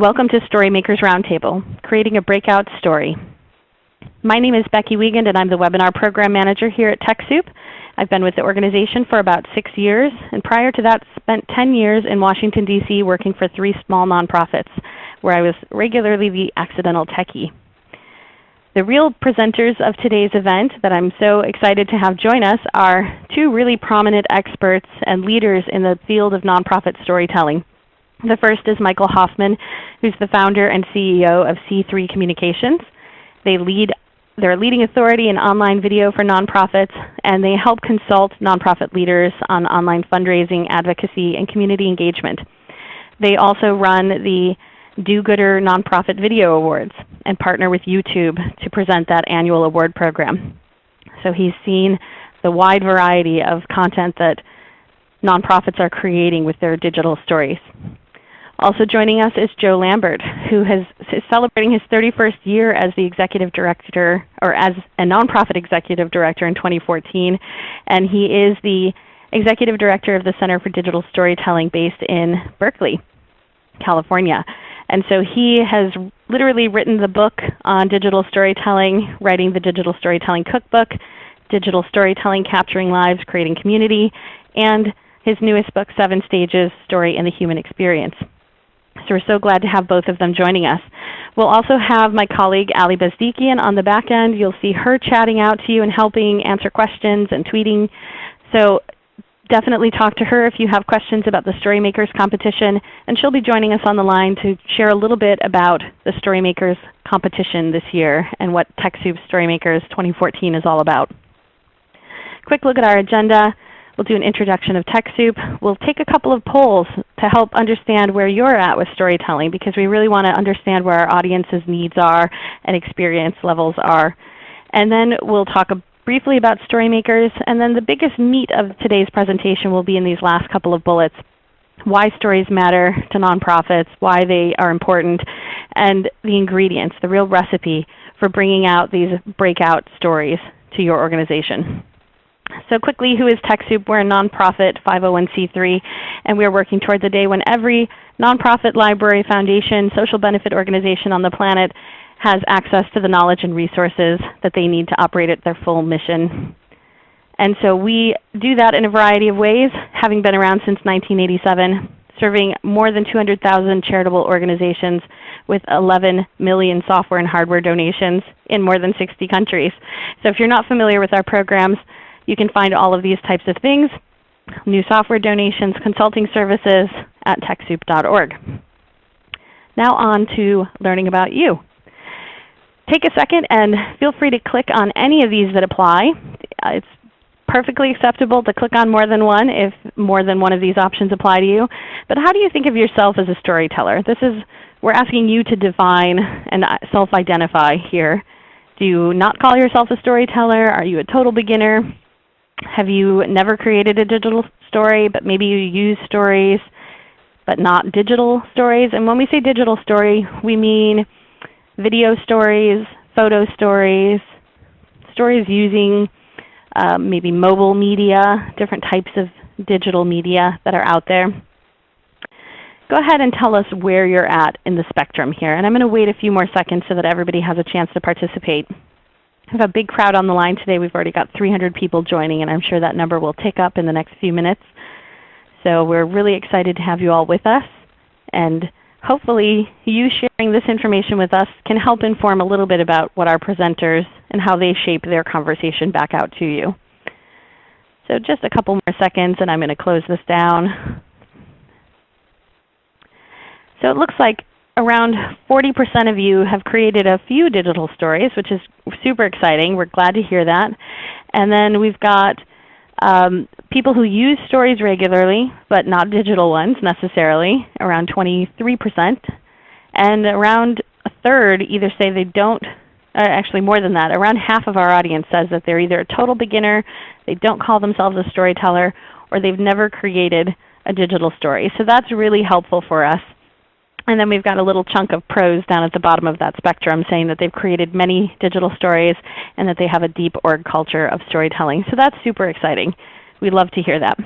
Welcome to Storymakers Roundtable, Creating a Breakout Story. My name is Becky Wiegand and I'm the Webinar Program Manager here at TechSoup. I've been with the organization for about six years, and prior to that spent 10 years in Washington, D.C. working for three small nonprofits, where I was regularly the accidental techie. The real presenters of today's event that I'm so excited to have join us are two really prominent experts and leaders in the field of nonprofit storytelling. The first is Michael Hoffman, who's the founder and CEO of See3 Communications. They lead, they're a leading authority in online video for nonprofits, and they help consult nonprofit leaders on online fundraising, advocacy, and community engagement. They also run the Do-Gooder Nonprofit Video Awards and partner with YouTube to present that annual award program. So he's seen the wide variety of content that nonprofits are creating with their digital stories. Also joining us is Joe Lambert, who has, is celebrating his 31st year as the executive director, or as a nonprofit executive director in 2014. And he is the executive director of the Center for Digital Storytelling based in Berkeley, California. And so he has literally written the book on digital storytelling, writing the Digital Storytelling Cookbook, Digital Storytelling Capturing Lives, Creating Community, and his newest book, Seven Stages, Story and the Human Experience. So we're so glad to have both of them joining us. We'll also have my colleague Ali Bezdikian on the back end. You'll see her chatting out to you and helping answer questions and tweeting. So definitely talk to her if you have questions about the Storymakers competition. And she'll be joining us on the line to share a little bit about the Storymakers competition this year and what TechSoup Storymakers 2014 is all about. Quick look at our agenda. We'll do an introduction of TechSoup. We'll take a couple of polls to help understand where you're at with storytelling because we really want to understand where our audience's needs are and experience levels are. And then we'll talk briefly about Storymakers, and then the biggest meat of today's presentation will be in these last couple of bullets. Why stories matter to nonprofits, why they are important, and the ingredients, the real recipe for bringing out these breakout stories to your organization. So quickly, who is TechSoup? We're a nonprofit 501c3, and we are working towards a day when every nonprofit, library, foundation, social benefit organization on the planet has access to the knowledge and resources that they need to operate at their full mission. And so we do that in a variety of ways, having been around since 1987, serving more than 200,000 charitable organizations with 11 million software and hardware donations in more than 60 countries. So if you're not familiar with our programs, you can find all of these types of things, new software donations, consulting services at TechSoup.org. Now on to learning about you take a second and feel free to click on any of these that apply. Uh, it's perfectly acceptable to click on more than one if more than one of these options apply to you. But how do you think of yourself as a storyteller? This is, we're asking you to define and uh, self-identify here. Do you not call yourself a storyteller? Are you a total beginner? Have you never created a digital story, but maybe you use stories, but not digital stories? And when we say digital story, we mean video stories, photo stories, stories using uh, maybe mobile media, different types of digital media that are out there. Go ahead and tell us where you're at in the spectrum here. And I'm going to wait a few more seconds so that everybody has a chance to participate. We have a big crowd on the line today. We've already got 300 people joining, and I'm sure that number will tick up in the next few minutes. So we're really excited to have you all with us. And hopefully you sharing this information with us can help inform a little bit about what our presenters and how they shape their conversation back out to you. So just a couple more seconds and I'm going to close this down. So it looks like around 40% of you have created a few digital stories, which is super exciting. We're glad to hear that. And then we've got um, people who use stories regularly, but not digital ones necessarily, around 23%. And around a third either say they don't, uh, actually more than that, around half of our audience says that they're either a total beginner, they don't call themselves a storyteller, or they've never created a digital story. So that's really helpful for us. And then we've got a little chunk of pros down at the bottom of that spectrum saying that they've created many digital stories and that they have a deep org culture of storytelling. So that's super exciting. We love to hear that.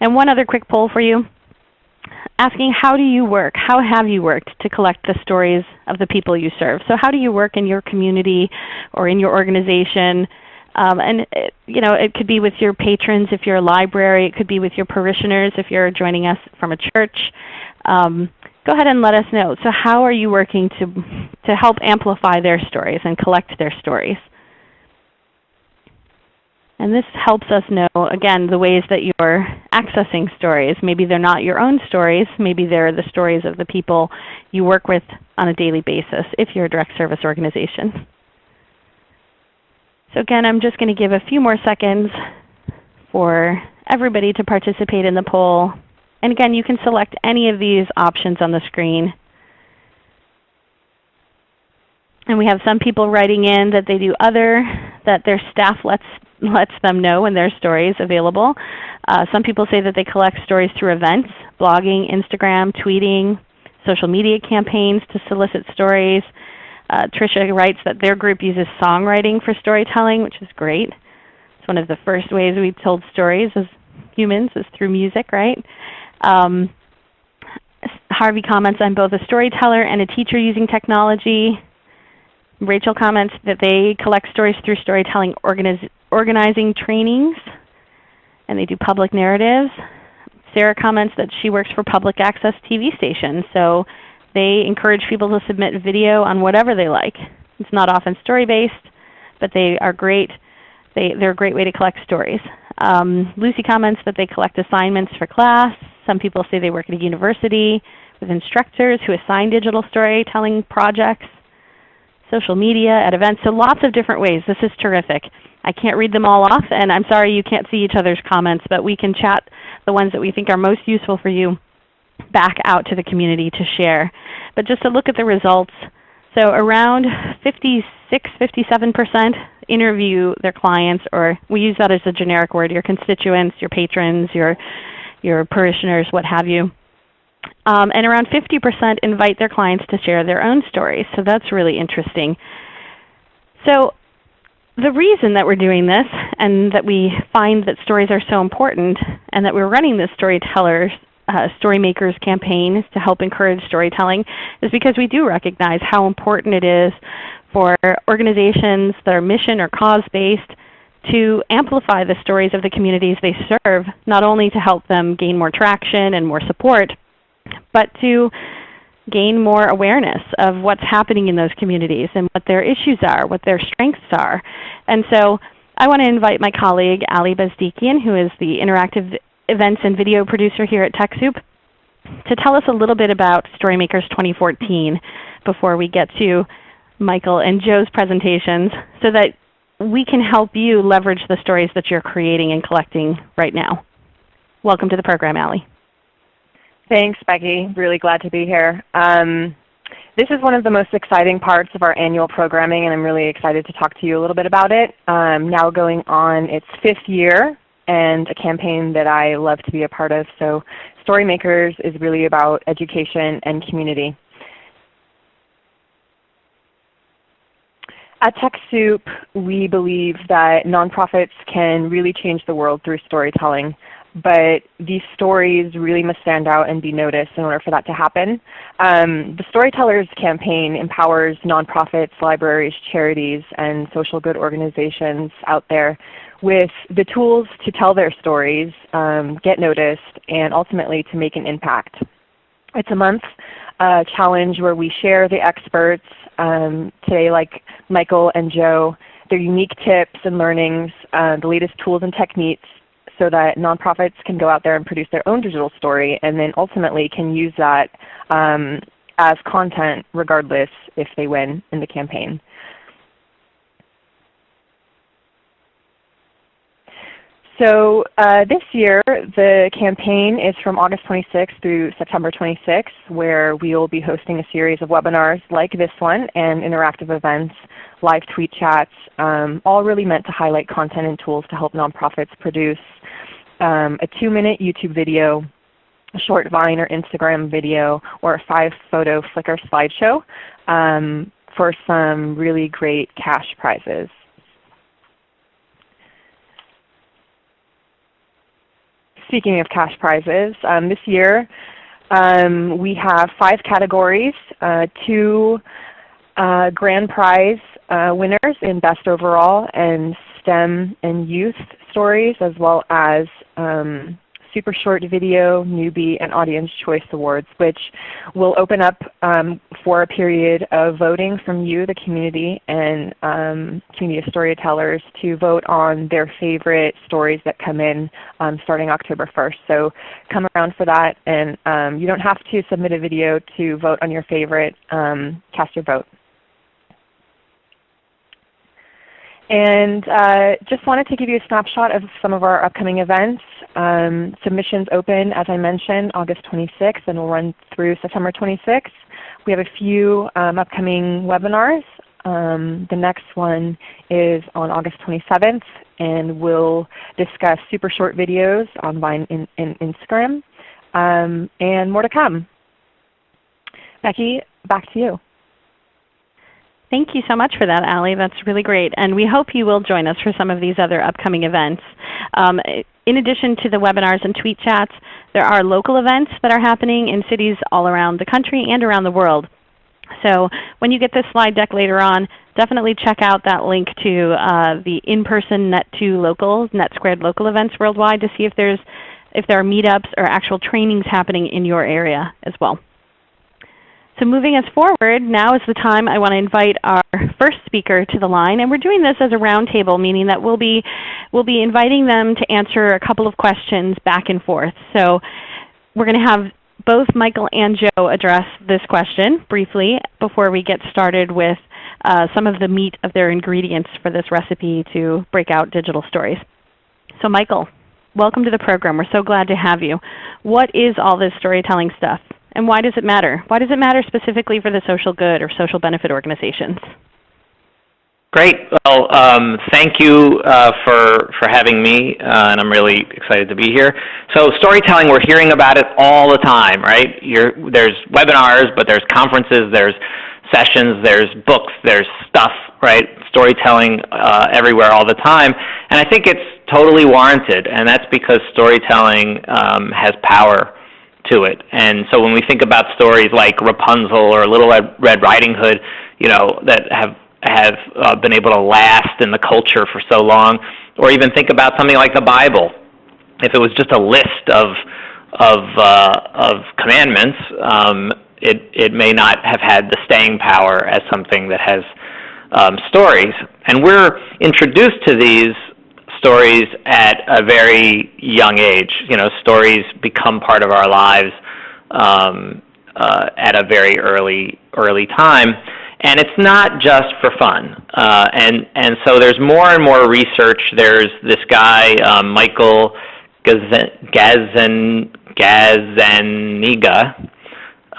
And one other quick poll for you. asking how do you work? How have you worked to collect the stories of the people you serve? So how do you work in your community or in your organization? Um, and it, you know, it could be with your patrons if you're a library. It could be with your parishioners if you're joining us from a church. Um, go ahead and let us know. So how are you working to, to help amplify their stories and collect their stories? And this helps us know, again, the ways that you're accessing stories. Maybe they're not your own stories. Maybe they're the stories of the people you work with on a daily basis if you're a direct service organization. So again, I'm just going to give a few more seconds for everybody to participate in the poll. And again, you can select any of these options on the screen. And we have some people writing in that they do other, that their staff lets lets them know when their stories available. Uh, some people say that they collect stories through events, blogging, Instagram, tweeting, social media campaigns to solicit stories. Uh, Tricia writes that their group uses songwriting for storytelling, which is great. It's one of the first ways we've told stories as humans is through music, right? Um, Harvey comments, I'm both a storyteller and a teacher using technology. Rachel comments that they collect stories through storytelling organiz organizing trainings, and they do public narratives. Sarah comments that she works for public access TV stations, so they encourage people to submit video on whatever they like. It's not often story-based, but they are great. They, they're a great way to collect stories. Um, Lucy comments that they collect assignments for class. Some people say they work at a university with instructors who assign digital storytelling projects social media, at events, so lots of different ways. This is terrific. I can't read them all off, and I'm sorry you can't see each other's comments, but we can chat the ones that we think are most useful for you back out to the community to share. But just to look at the results, so around 56, 57% interview their clients, or we use that as a generic word, your constituents, your patrons, your, your parishioners, what have you. Um, and around 50% invite their clients to share their own stories. So that's really interesting. So the reason that we're doing this and that we find that stories are so important and that we're running this Storytellers uh, Storymakers campaign to help encourage storytelling is because we do recognize how important it is for organizations that are mission or cause-based to amplify the stories of the communities they serve, not only to help them gain more traction and more support, but to gain more awareness of what's happening in those communities and what their issues are, what their strengths are. And so I want to invite my colleague Ali Bezdikian, who is the interactive events and video producer here at TechSoup, to tell us a little bit about StoryMakers 2014 before we get to Michael and Joe's presentations so that we can help you leverage the stories that you're creating and collecting right now. Welcome to the program, Ali. Thanks, Becky. Really glad to be here. Um, this is one of the most exciting parts of our annual programming, and I'm really excited to talk to you a little bit about it. Um, now going on its fifth year, and a campaign that I love to be a part of. So Storymakers is really about education and community. At TechSoup, we believe that nonprofits can really change the world through storytelling but these stories really must stand out and be noticed in order for that to happen. Um, the Storytellers campaign empowers nonprofits, libraries, charities, and social good organizations out there with the tools to tell their stories, um, get noticed, and ultimately to make an impact. It's a month uh, challenge where we share the experts, um, today like Michael and Joe, their unique tips and learnings, uh, the latest tools and techniques so that nonprofits can go out there and produce their own digital story and then ultimately can use that um, as content regardless if they win in the campaign. So uh, this year the campaign is from August 26th through September 26th where we will be hosting a series of webinars like this one and interactive events, live tweet chats, um, all really meant to highlight content and tools to help nonprofits produce um, a 2-minute YouTube video, a short Vine or Instagram video, or a 5-photo Flickr slideshow um, for some really great cash prizes. Speaking of cash prizes, um, this year Um, we have five categories, uh, two uh, grand prize uh, winners in Best Overall and STEM and Youth stories, as well as um, Super Short Video, Newbie, and Audience Choice Awards, which will open up um, for a period of voting from you, the community, and um, community of storytellers to vote on their favorite stories that come in um, starting October 1st. So come around for that, and um, you don't have to submit a video to vote on your favorite. Um, cast your vote. And uh, just wanted to give you a snapshot of some of our upcoming events. Um, submissions open, as I mentioned, August 26th and will run through September 26th. We have a few um, upcoming webinars. Um, the next one is on August 27th and we'll discuss super short videos on Vine and Instagram um, and more to come. Becky, back to you. Thank you so much for that, Allie. That's really great. And we hope you will join us for some of these other upcoming events. Um, in addition to the webinars and tweet chats, there are local events that are happening in cities all around the country and around the world. So when you get this slide deck later on, definitely check out that link to uh, the in-person Net2 local, Net Squared local events worldwide to see if, there's, if there are meetups or actual trainings happening in your area as well. So moving us forward, now is the time I want to invite our first speaker to the line. And we're doing this as a roundtable, meaning that we'll be, we'll be inviting them to answer a couple of questions back and forth. So we're going to have both Michael and Joe address this question briefly before we get started with uh, some of the meat of their ingredients for this recipe to break out digital stories. So Michael, welcome to the program. We're so glad to have you. What is all this storytelling stuff? And why does it matter? Why does it matter specifically for the social good or social benefit organizations? Great. Well, um, thank you uh, for, for having me, uh, and I'm really excited to be here. So storytelling, we're hearing about it all the time, right? You're, there's webinars, but there's conferences, there's sessions, there's books, there's stuff, right? Storytelling uh, everywhere all the time. And I think it's totally warranted, and that's because storytelling um, has power to it. And so when we think about stories like Rapunzel or Little Red Riding Hood, you know, that have have uh, been able to last in the culture for so long, or even think about something like the Bible. If it was just a list of of uh, of commandments, um, it it may not have had the staying power as something that has um, stories. And we're introduced to these stories at a very young age. You know, stories become part of our lives um, uh, at a very early early time, and it's not just for fun. Uh, and and so there's more and more research. There's this guy um, Michael Gazzaniga,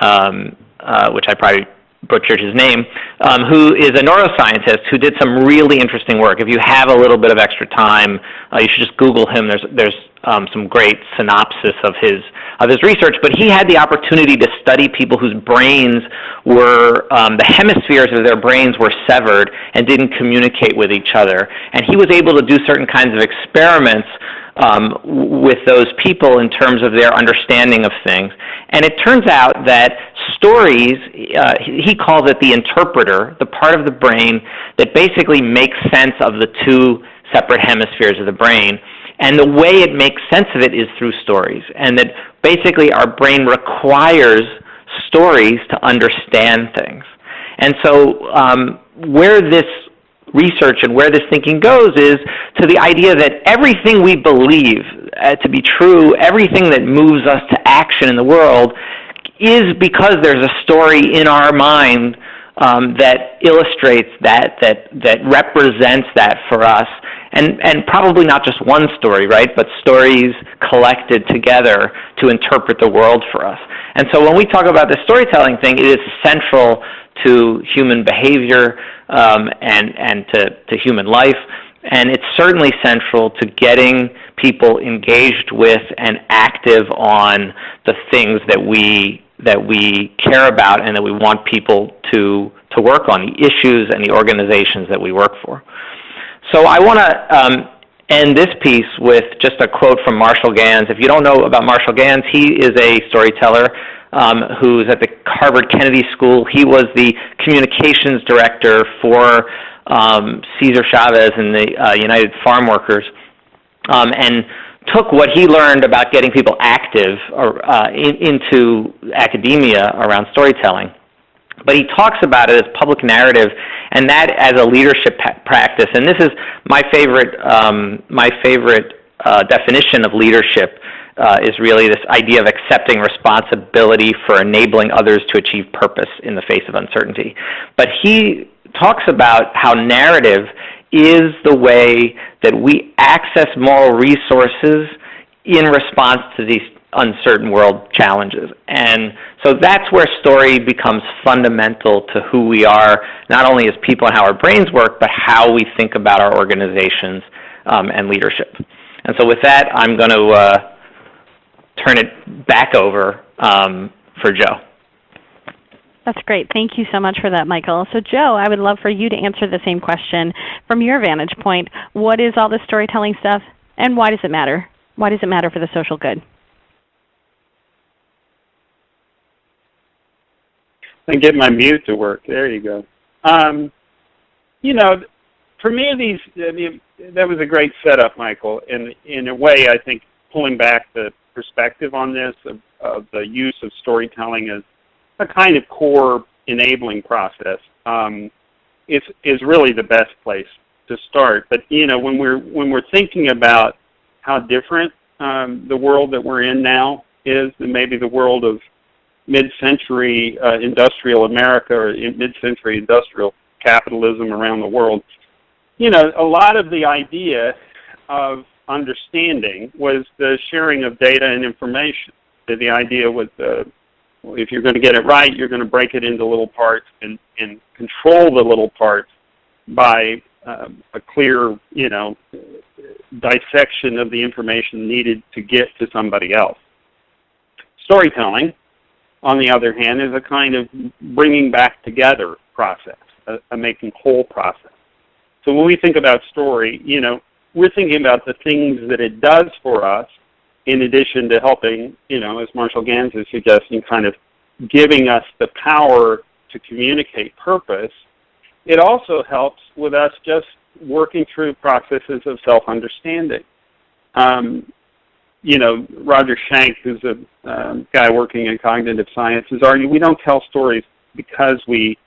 um, uh, which I probably butchered his name, um, who is a neuroscientist who did some really interesting work. If you have a little bit of extra time, uh, you should just Google him. There's, there's um, some great synopsis of his, of his research. But he had the opportunity to study people whose brains were, um, the hemispheres of their brains were severed and didn't communicate with each other. And he was able to do certain kinds of experiments um, with those people in terms of their understanding of things. And it turns out that stories, uh, he calls it the interpreter, the part of the brain that basically makes sense of the two separate hemispheres of the brain. And the way it makes sense of it is through stories. And that basically our brain requires stories to understand things. And so um, where this research and where this thinking goes is to the idea that everything we believe uh, to be true, everything that moves us to action in the world, is because there's a story in our mind um, that illustrates that, that, that represents that for us. And, and probably not just one story, right, but stories collected together to interpret the world for us. And so when we talk about the storytelling thing, it is central to human behavior um, and, and to, to human life. And it's certainly central to getting people engaged with and active on the things that we, that we care about and that we want people to, to work on, the issues and the organizations that we work for. So I want to um, end this piece with just a quote from Marshall Ganz. If you don't know about Marshall Ganz, he is a storyteller um, who's at the Harvard Kennedy School. He was the communications director for um, Cesar Chavez and the uh, United Farm Workers, um, and took what he learned about getting people active or, uh, in, into academia around storytelling. But he talks about it as public narrative, and that as a leadership practice. And this is my favorite, um, my favorite uh, definition of leadership uh, is really this idea of accepting responsibility for enabling others to achieve purpose in the face of uncertainty. But he talks about how narrative is the way that we access moral resources in response to these uncertain world challenges. And so that's where story becomes fundamental to who we are, not only as people and how our brains work, but how we think about our organizations um, and leadership. And so with that, I'm going to uh, turn it back over um, for Joe. That's great. Thank you so much for that, Michael. So Joe, I would love for you to answer the same question from your vantage point. What is all this storytelling stuff, and why does it matter? Why does it matter for the social good? And get my mute to work. There you go. Um, you know, for me, these I mean, that was a great setup, Michael. And in a way, I think pulling back the perspective on this of, of the use of storytelling as a kind of core enabling process um, is is really the best place to start. But you know, when we're when we're thinking about how different um, the world that we're in now is than maybe the world of mid-century uh, industrial America or mid-century industrial capitalism around the world, you know, a lot of the idea of understanding was the sharing of data and information. The idea was if you're going to get it right, you're going to break it into little parts and, and control the little parts by um, a clear, you know, dissection of the information needed to get to somebody else. Storytelling, on the other hand, is a kind of bringing back together process, a, a making whole process. So when we think about story, you know, we're thinking about the things that it does for us in addition to helping, you know, as Marshall Ganz is suggesting, kind of giving us the power to communicate purpose, it also helps with us just working through processes of self-understanding. Um, you know, Roger Schank, who's a um, guy working in cognitive sciences, argued we don't tell stories because we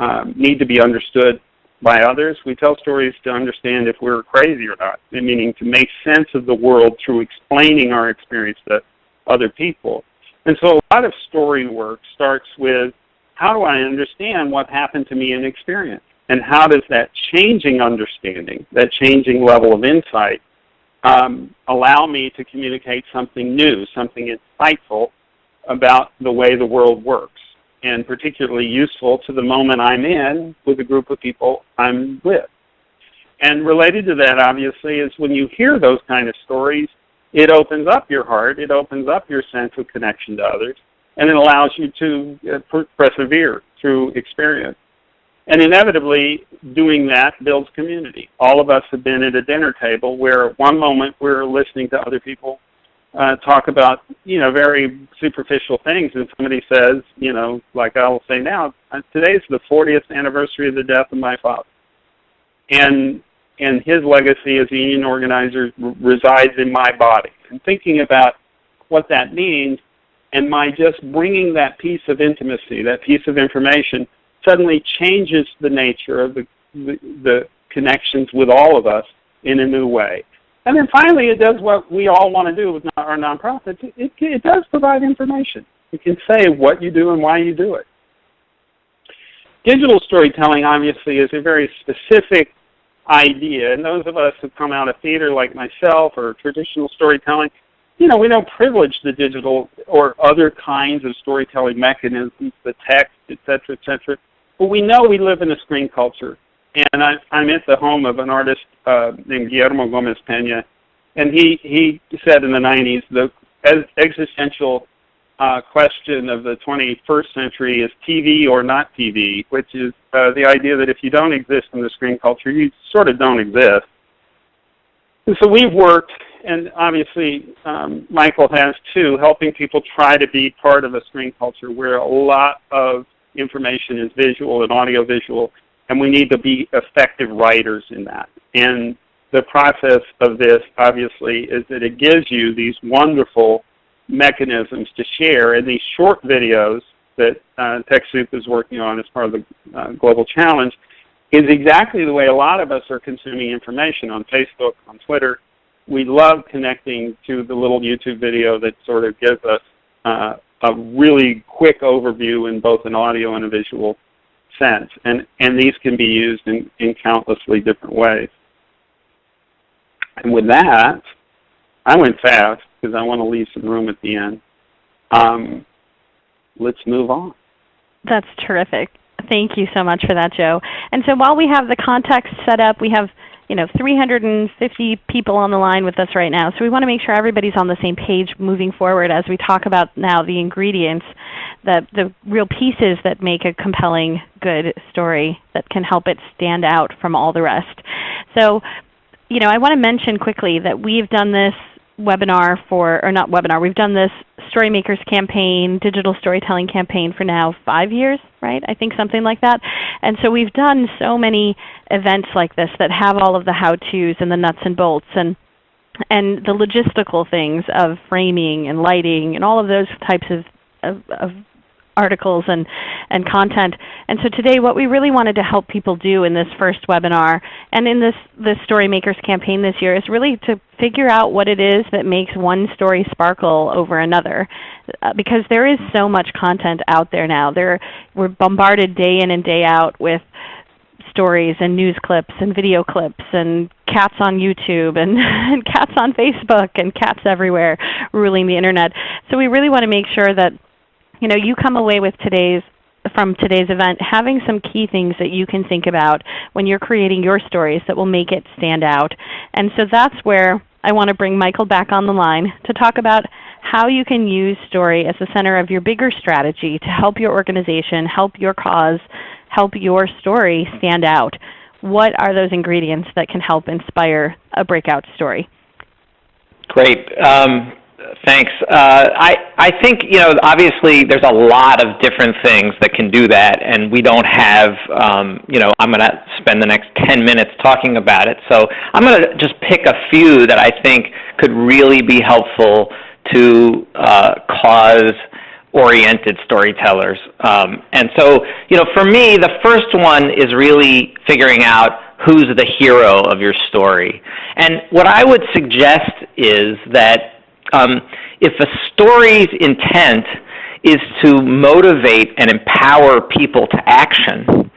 um, need to be understood by others. We tell stories to understand if we're crazy or not, meaning to make sense of the world through explaining our experience to other people. And so a lot of story work starts with how do I understand what happened to me in experience? And how does that changing understanding, that changing level of insight, um, allow me to communicate something new, something insightful about the way the world works? And particularly useful to the moment I'm in with a group of people I'm with. And related to that, obviously, is when you hear those kind of stories, it opens up your heart, it opens up your sense of connection to others, and it allows you to uh, persevere through experience. And inevitably, doing that builds community. All of us have been at a dinner table where at one moment we're listening to other people uh, talk about you know very superficial things, and somebody says, you know, like I will say now, uh, today's the 40th anniversary of the death of my father, and and his legacy as a union organizer resides in my body. And thinking about what that means, and my just bringing that piece of intimacy, that piece of information, suddenly changes the nature of the, the, the connections with all of us in a new way. And then finally, it does what we all want to do with our nonprofits. It, it, it does provide information. You can say what you do and why you do it. Digital storytelling, obviously, is a very specific idea. And those of us who come out of theater like myself or traditional storytelling, you know, we don't privilege the digital or other kinds of storytelling mechanisms, the text, et cetera, et cetera. But we know we live in a screen culture and I, I'm at the home of an artist uh, named Guillermo Gomez Pena, and he he said in the 90s the existential uh, question of the 21st century is TV or not TV, which is uh, the idea that if you don't exist in the screen culture, you sort of don't exist. And so we've worked and obviously um, Michael has too, helping people try to be part of a screen culture where a lot of information is visual and audio-visual, and we need to be effective writers in that. And the process of this, obviously, is that it gives you these wonderful mechanisms to share in these short videos that uh, TechSoup is working on as part of the uh, Global Challenge is exactly the way a lot of us are consuming information on Facebook, on Twitter. We love connecting to the little YouTube video that sort of gives us uh, a really quick overview in both an audio and a visual sense. And, and these can be used in, in countlessly different ways. And with that, I went fast because I want to leave some room at the end. Um, let's move on. That's terrific. Thank you so much for that, Joe. And so while we have the context set up, we have you know 350 people on the line with us right now. So we want to make sure everybody's on the same page moving forward as we talk about now the ingredients, the, the real pieces that make a compelling, good story that can help it stand out from all the rest. So you know, I want to mention quickly that we've done this webinar for, or not webinar, we've done this Storymakers campaign, digital storytelling campaign for now five years, right? I think something like that. And so we've done so many events like this that have all of the how-tos and the nuts and bolts and and the logistical things of framing and lighting and all of those types of, of, of articles and, and content. And so today what we really wanted to help people do in this first webinar and in this, this Storymakers campaign this year is really to figure out what it is that makes one story sparkle over another. Uh, because there is so much content out there now. There, we're bombarded day in and day out with stories and news clips and video clips and cats on YouTube and, and cats on Facebook and cats everywhere ruling the Internet. So we really want to make sure that you know, you come away with today's from today's event having some key things that you can think about when you're creating your stories that will make it stand out. And so that's where I want to bring Michael back on the line to talk about how you can use story as the center of your bigger strategy to help your organization, help your cause, help your story stand out. What are those ingredients that can help inspire a breakout story? Great. Um, Thanks. Uh, I, I think, you know, obviously there's a lot of different things that can do that, and we don't have, um, you know, I'm going to spend the next 10 minutes talking about it. So I'm going to just pick a few that I think could really be helpful to uh, cause-oriented storytellers. Um, and so, you know, for me, the first one is really figuring out who's the hero of your story. And what I would suggest is that um, if a story's intent is to motivate and empower people to action,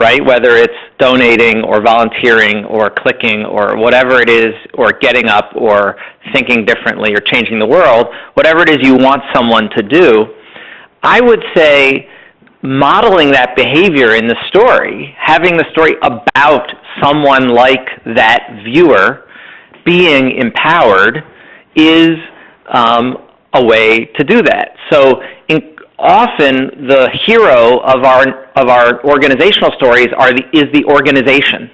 right? Whether it's donating or volunteering or clicking or whatever it is, or getting up or thinking differently or changing the world, whatever it is you want someone to do, I would say modeling that behavior in the story, having the story about someone like that viewer being empowered is um, a way to do that. So in, often the hero of our, of our organizational stories are the, is the organization.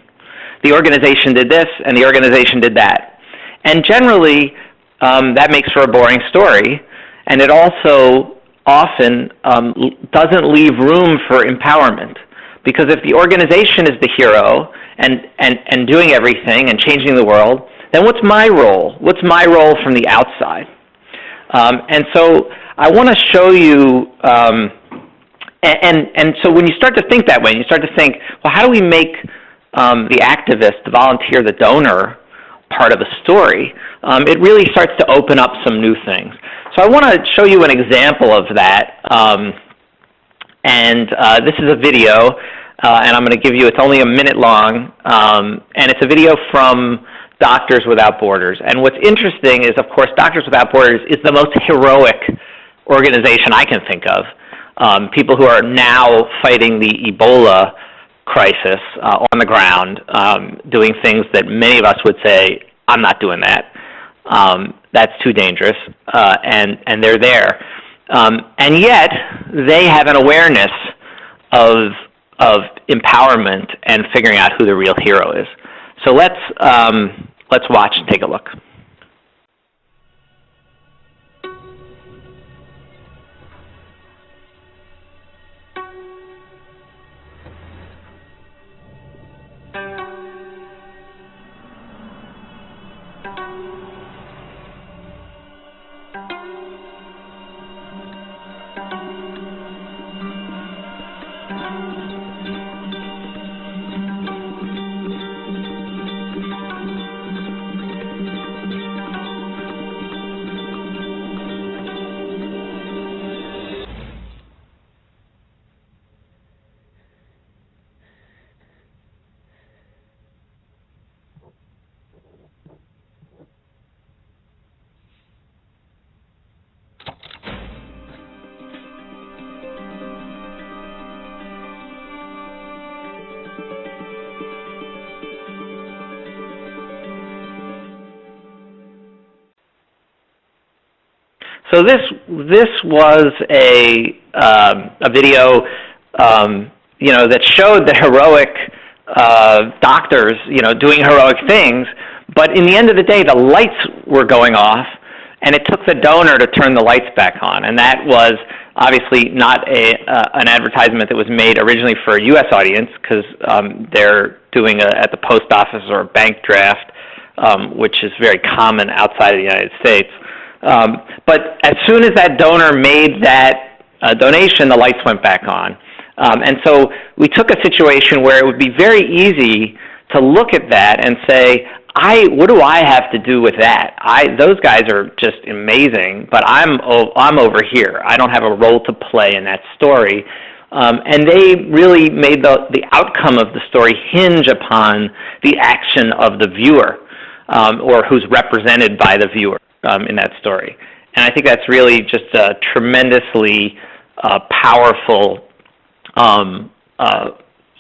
The organization did this and the organization did that. And generally um, that makes for a boring story and it also often um, doesn't leave room for empowerment. Because if the organization is the hero and, and, and doing everything and changing the world, then what's my role? What's my role from the outside? Um, and so I want to show you, um, and, and, and, so when you start to think that way, you start to think, well, how do we make um, the activist, the volunteer, the donor part of the story? Um, it really starts to open up some new things. So I want to show you an example of that. Um, and uh, this is a video, uh, and I'm going to give you, it's only a minute long, um, and it's a video from Doctors Without Borders. And what's interesting is, of course, Doctors Without Borders is the most heroic organization I can think of. Um, people who are now fighting the Ebola crisis uh, on the ground, um, doing things that many of us would say, I'm not doing that. Um, that's too dangerous, uh, and, and they're there. Um, and yet, they have an awareness of, of empowerment and figuring out who the real hero is. So let's, um, let's watch and take a look. So this this was a um, a video um, you know that showed the heroic uh, doctors you know doing heroic things, but in the end of the day, the lights were going off, and it took the donor to turn the lights back on, and that was obviously not a uh, an advertisement that was made originally for a U.S. audience because um, they're doing a, at the post office or a bank draft, um, which is very common outside of the United States. Um, but as soon as that donor made that uh, donation, the lights went back on. Um, and so we took a situation where it would be very easy to look at that and say, I, what do I have to do with that? I, those guys are just amazing, but I'm, I'm over here. I don't have a role to play in that story. Um, and they really made the, the outcome of the story hinge upon the action of the viewer um, or who's represented by the viewer um, in that story. And I think that's really just a tremendously uh, powerful um, uh,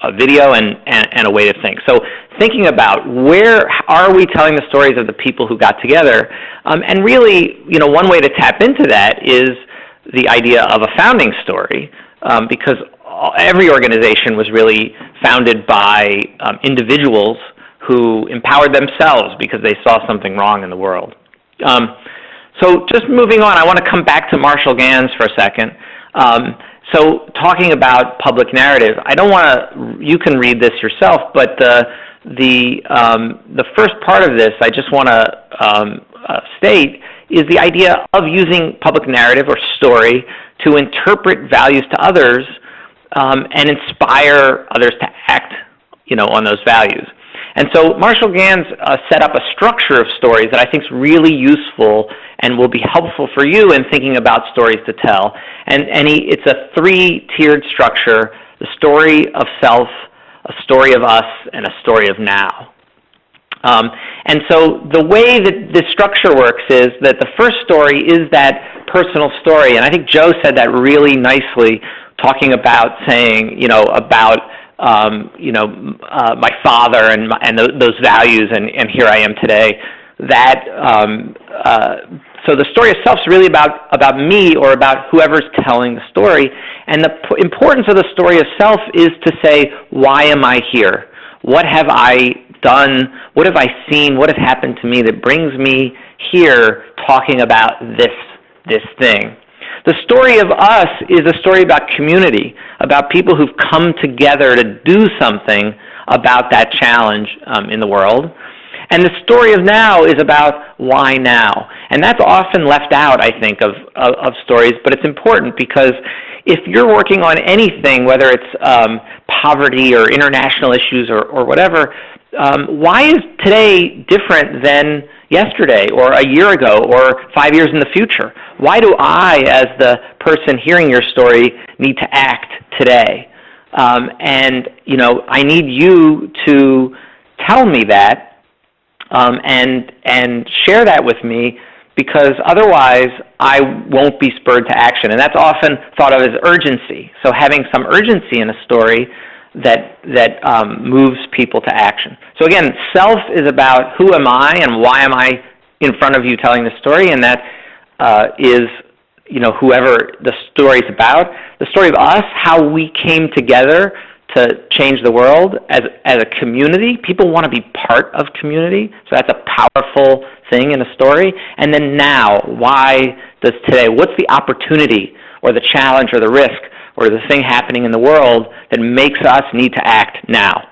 a video and, and, and, a way to think. So thinking about where are we telling the stories of the people who got together, um, and really, you know, one way to tap into that is the idea of a founding story, um, because every organization was really founded by um, individuals who empowered themselves because they saw something wrong in the world. Um, so just moving on, I want to come back to Marshall Ganz for a second. Um, so talking about public narrative, I don't want to, you can read this yourself, but uh, the, um, the first part of this I just want to um, uh, state is the idea of using public narrative or story to interpret values to others um, and inspire others to act you know, on those values. And so Marshall Ganz uh, set up a structure of stories that I think is really useful and will be helpful for you in thinking about stories to tell. And, and he, it's a three-tiered structure, the story of self, a story of us, and a story of now. Um, and so the way that this structure works is that the first story is that personal story. And I think Joe said that really nicely, talking about saying, you know, about um, you know, uh, my father and, my, and th those values, and, and here I am today. That um, uh, so the story itself is really about about me or about whoever's telling the story. And the importance of the story itself is to say, why am I here? What have I done? What have I seen? What has happened to me that brings me here talking about this this thing? The story of us is a story about community, about people who've come together to do something about that challenge um, in the world. And the story of now is about why now. And that's often left out, I think, of, of, of stories, but it's important because if you're working on anything, whether it's um, poverty or international issues or, or whatever, um, why is today different than yesterday or a year ago or five years in the future? Why do I, as the person hearing your story, need to act today? Um, and you know, I need you to tell me that um, and and share that with me because otherwise I won't be spurred to action. And that's often thought of as urgency. So having some urgency in a story that, that um, moves people to action. So again, self is about who am I and why am I in front of you telling the story, and that uh, is you know, whoever the story is about. The story of us, how we came together to change the world as, as a community. People want to be part of community, so that's a powerful thing in a story. And then now, why does today, what's the opportunity or the challenge or the risk or the thing happening in the world that makes us need to act now.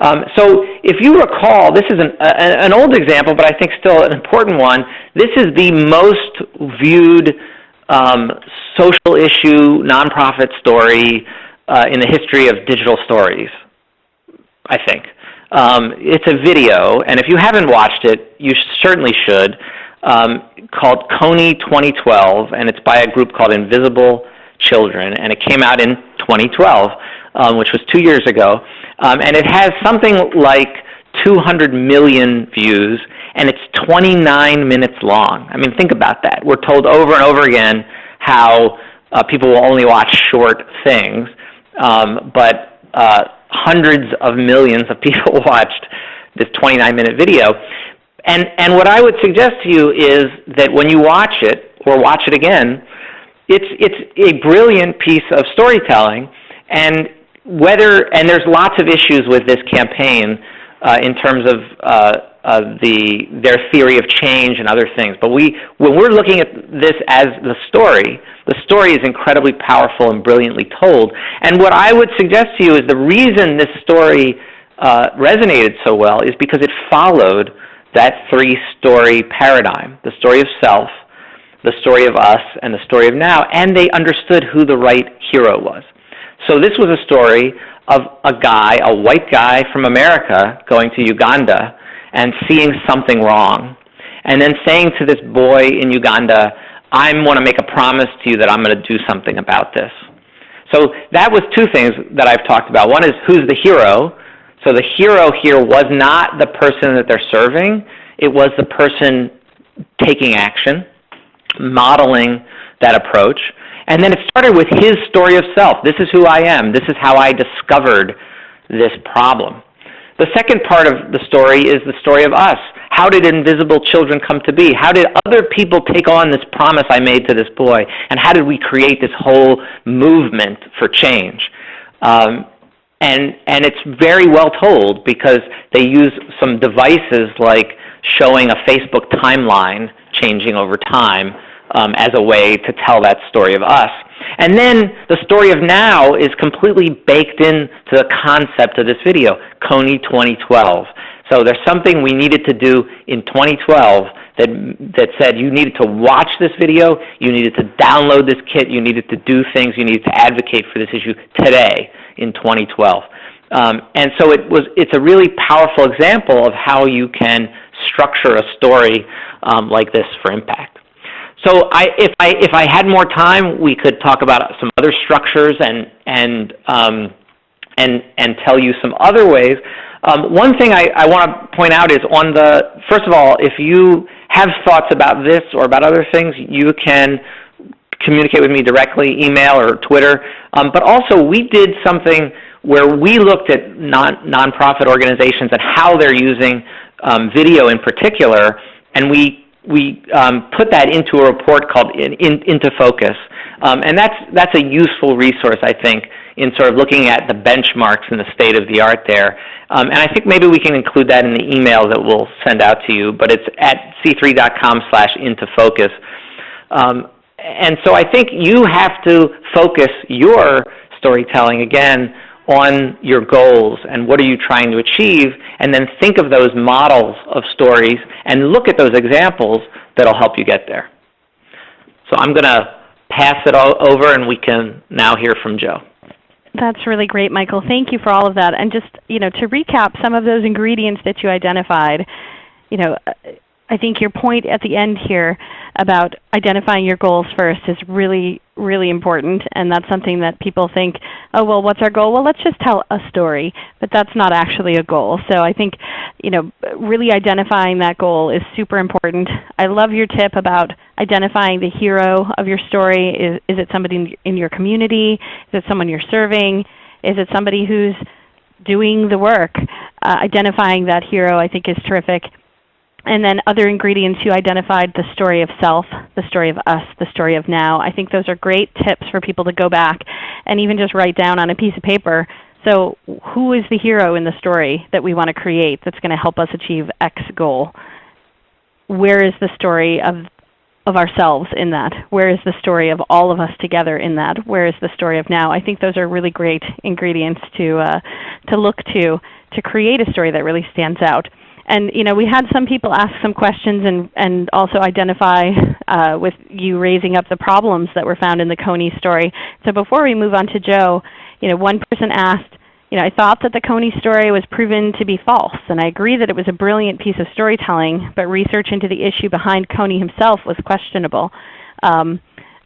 Um, so if you recall, this is an, an old example, but I think still an important one. This is the most viewed um, social issue nonprofit story uh, in the history of digital stories, I think. Um, it's a video, and if you haven't watched it, you certainly should, um, called Kony 2012, and it's by a group called Invisible children, and it came out in 2012, um, which was two years ago. Um, and it has something like 200 million views, and it's 29 minutes long. I mean, think about that. We're told over and over again how uh, people will only watch short things, um, but uh, hundreds of millions of people watched this 29-minute video. And, and what I would suggest to you is that when you watch it, or watch it again, it's, it's a brilliant piece of storytelling. And whether, and there's lots of issues with this campaign uh, in terms of uh, uh, the, their theory of change and other things. But we, when we're looking at this as the story, the story is incredibly powerful and brilliantly told. And what I would suggest to you is the reason this story uh, resonated so well is because it followed that three-story paradigm, the story of self, the story of us, and the story of now, and they understood who the right hero was. So this was a story of a guy, a white guy from America, going to Uganda and seeing something wrong, and then saying to this boy in Uganda, I want to make a promise to you that I'm going to do something about this. So that was two things that I've talked about. One is who's the hero. So the hero here was not the person that they're serving. It was the person taking action, modeling that approach. And then it started with his story of self. This is who I am. This is how I discovered this problem. The second part of the story is the story of us. How did invisible children come to be? How did other people take on this promise I made to this boy? And how did we create this whole movement for change? Um, and, and it's very well told because they use some devices like showing a Facebook timeline changing over time um, as a way to tell that story of us. And then the story of now is completely baked into the concept of this video, Kony 2012. So there's something we needed to do in 2012 that, that said you needed to watch this video, you needed to download this kit, you needed to do things, you needed to advocate for this issue today in 2012. Um, and so it was, it's a really powerful example of how you can structure a story um, like this for impact. So I, if, I, if I had more time, we could talk about some other structures and, and, um, and, and tell you some other ways. Um, one thing I, I want to point out is on the, first of all, if you have thoughts about this or about other things, you can communicate with me directly, email or Twitter. Um, but also, we did something where we looked at non, nonprofit organizations and how they're using um, video in particular, and we we um, put that into a report called in, in, Into Focus. Um, and that's, that's a useful resource, I think, in sort of looking at the benchmarks and the state of the art there. Um, and I think maybe we can include that in the email that we'll send out to you, but it's at see3.com slash into focus. Um, and so I think you have to focus your storytelling, again, on your goals and what are you trying to achieve, and then think of those models of stories and look at those examples that'll help you get there. So I'm going to pass it all over and we can now hear from Joe. That's really great, Michael. Thank you for all of that. And just, you know, to recap some of those ingredients that you identified, you know, I think your point at the end here about identifying your goals first is really, really important. And that's something that people think, oh, well, what's our goal? Well, let's just tell a story. But that's not actually a goal. So I think you know, really identifying that goal is super important. I love your tip about identifying the hero of your story. Is, is it somebody in your community? Is it someone you're serving? Is it somebody who's doing the work? Uh, identifying that hero I think is terrific. And then other ingredients you identified, the story of self, the story of us, the story of now. I think those are great tips for people to go back and even just write down on a piece of paper. So who is the hero in the story that we want to create that's going to help us achieve X goal? Where is the story of of ourselves in that? Where is the story of all of us together in that? Where is the story of now? I think those are really great ingredients to uh, to look to to create a story that really stands out. And you know, we had some people ask some questions and, and also identify uh, with you raising up the problems that were found in the Kony story. So before we move on to Joe, you know, one person asked, you know, I thought that the Kony story was proven to be false, and I agree that it was a brilliant piece of storytelling, but research into the issue behind Kony himself was questionable. Um,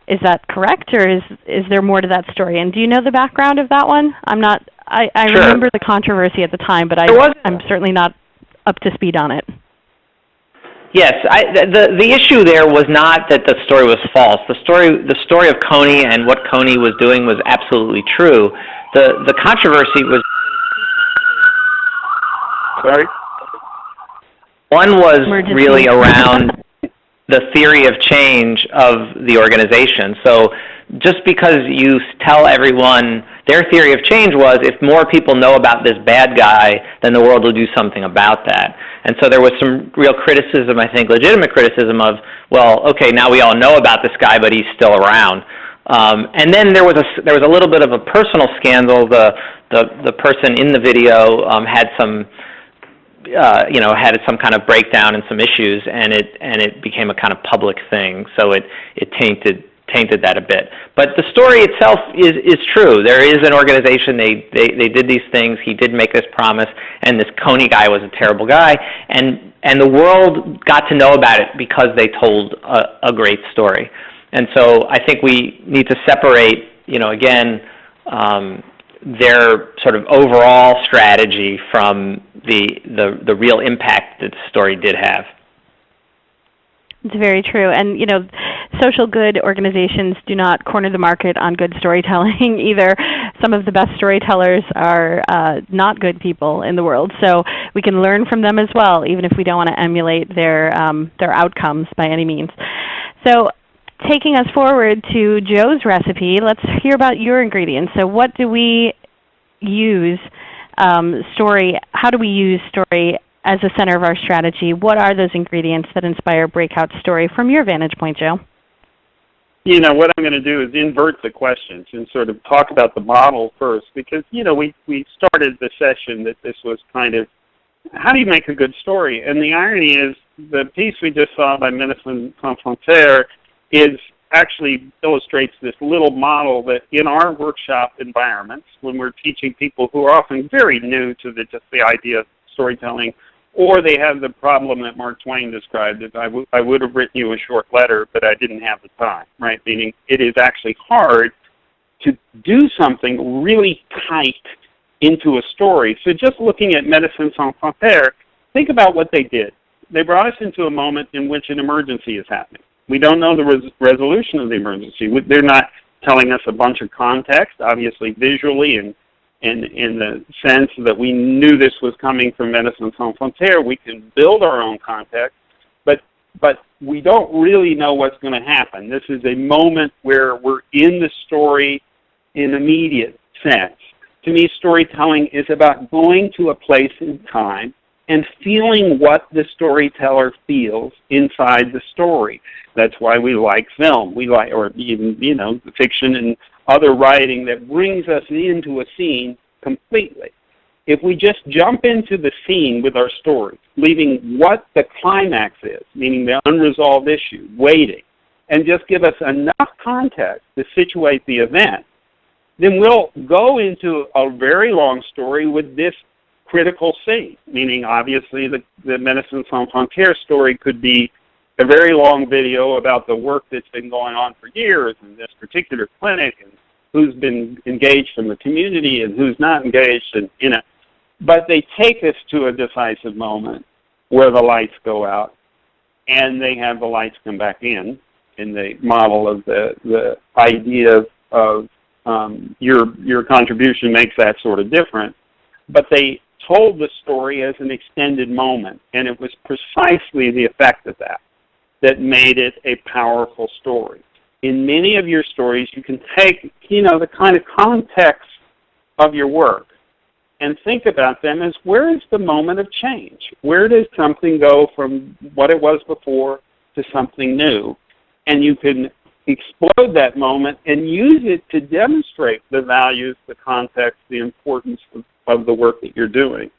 is that correct, or is is there more to that story? And do you know the background of that one? I'm not. I, I sure. remember the controversy at the time, but I, I'm certainly not up to speed on it. Yes, I, the the issue there was not that the story was false. The story the story of Kony and what Kony was doing was absolutely true. The the controversy was. Sorry. One was really around. the theory of change of the organization. So just because you tell everyone their theory of change was if more people know about this bad guy, then the world will do something about that. And so there was some real criticism, I think, legitimate criticism of, well, okay, now we all know about this guy, but he's still around. Um, and then there was a there was a little bit of a personal scandal. The the the person in the video um, had some uh, you know had some kind of breakdown and some issues, and it and it became a kind of public thing. So it it tainted tainted that a bit. But the story itself is, is true. There is an organization, they, they, they did these things, he did make this promise, and this Kony guy was a terrible guy, and, and the world got to know about it because they told a, a great story. And so I think we need to separate, you know, again, um, their sort of overall strategy from the, the, the real impact that the story did have. It's very true. And you know, social good organizations do not corner the market on good storytelling either. Some of the best storytellers are uh, not good people in the world. So we can learn from them as well, even if we don't want to emulate their, um, their outcomes by any means. So taking us forward to Joe's recipe, let's hear about your ingredients. So what do we use um, story, how do we use story as the center of our strategy? What are those ingredients that inspire breakout story from your vantage point, Joe? You know, what I'm going to do is invert the questions and sort of talk about the model first because, you know, we, we started the session that this was kind of, how do you make a good story? And the irony is the piece we just saw by Médecins Sans is actually illustrates this little model that in our workshop environments, when we're teaching people who are often very new to the, just the idea of storytelling, or they have the problem that Mark Twain described, that I, I would have written you a short letter, but I didn't have the time, right? Meaning it is actually hard to do something really tight into a story. So just looking at Médecins Sans Frontières, think about what they did. They brought us into a moment in which an emergency is happening. We don't know the res resolution of the emergency. They're not telling us a bunch of context, obviously visually and in, in the sense that we knew this was coming from Médecins Sans Frontières. We can build our own context, but, but we don't really know what's going to happen. This is a moment where we're in the story in immediate sense. To me, storytelling is about going to a place in time and feeling what the storyteller feels inside the story. That's why we like film. We like, or even, you know, fiction and other writing that brings us into a scene completely. If we just jump into the scene with our story, leaving what the climax is, meaning the unresolved issue, waiting, and just give us enough context to situate the event, then we'll go into a very long story with this critical scene, meaning obviously the, the Médecins Sans Frontières story could be a very long video about the work that's been going on for years in this particular clinic and who's been engaged in the community and who's not engaged in, in it. But they take us to a decisive moment where the lights go out and they have the lights come back in in the model of the, the idea of, of um, your, your contribution makes that sort of different. But they told the story as an extended moment, and it was precisely the effect of that that made it a powerful story. In many of your stories, you can take, you know, the kind of context of your work and think about them as where is the moment of change? Where does something go from what it was before to something new? And you can explode that moment and use it to demonstrate the values, the context, the importance of, of the work that you're doing.